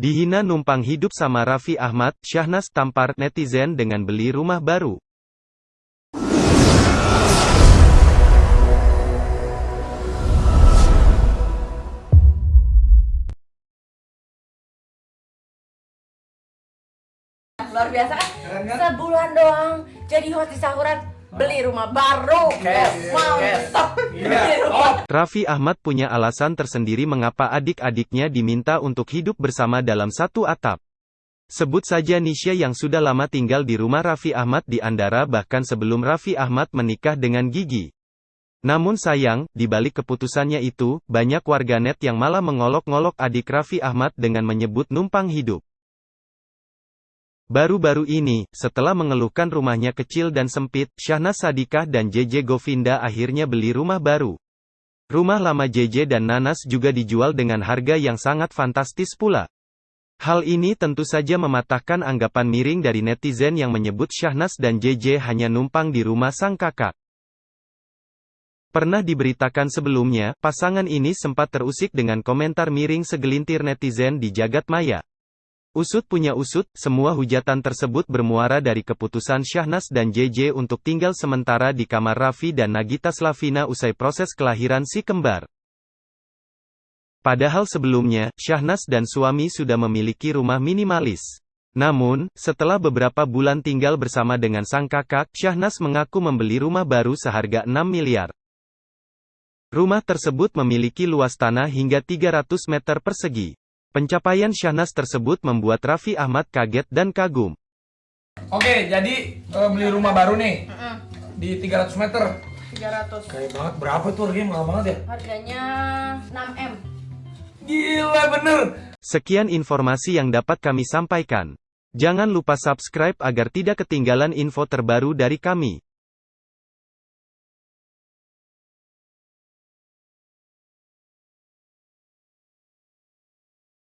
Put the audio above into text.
Dihina numpang hidup sama Raffi Ahmad, Syahnas tampar netizen dengan beli rumah baru. luar biasa kan? Sebulan doang jadi host di sahuran beli rumah baru. Cash, Mantap. Iya. Rumah. Raffi Ahmad punya alasan tersendiri mengapa adik-adiknya diminta untuk hidup bersama dalam satu atap. Sebut saja Nisha yang sudah lama tinggal di rumah Raffi Ahmad di Andara bahkan sebelum Raffi Ahmad menikah dengan Gigi. Namun sayang, di balik keputusannya itu, banyak warganet yang malah mengolok-ngolok adik Raffi Ahmad dengan menyebut numpang hidup. Baru-baru ini, setelah mengeluhkan rumahnya kecil dan sempit, Syahnas Sadikah dan JJ Govinda akhirnya beli rumah baru. Rumah lama JJ dan Nanas juga dijual dengan harga yang sangat fantastis pula. Hal ini tentu saja mematahkan anggapan miring dari netizen yang menyebut Syahnas dan JJ hanya numpang di rumah sang kakak. Pernah diberitakan sebelumnya, pasangan ini sempat terusik dengan komentar miring segelintir netizen di jagat maya. Usut punya usut, semua hujatan tersebut bermuara dari keputusan Syahnas dan JJ untuk tinggal sementara di kamar Raffi dan Nagita Slavina usai proses kelahiran si kembar. Padahal sebelumnya, Syahnas dan suami sudah memiliki rumah minimalis. Namun, setelah beberapa bulan tinggal bersama dengan sang kakak, Syahnas mengaku membeli rumah baru seharga 6 miliar. Rumah tersebut memiliki luas tanah hingga 300 meter persegi. Pencapaian Syahnas tersebut membuat Raffi Ahmad kaget dan kagum. Oke, jadi eh, beli rumah baru nih Mm-mm, di 300 meter. 300. Kayak banget, berapa tuh harganya mahal banget ya? Harganya 6M. Gila bener. Sekian informasi yang dapat kami sampaikan. Jangan lupa subscribe agar tidak ketinggalan info terbaru dari kami.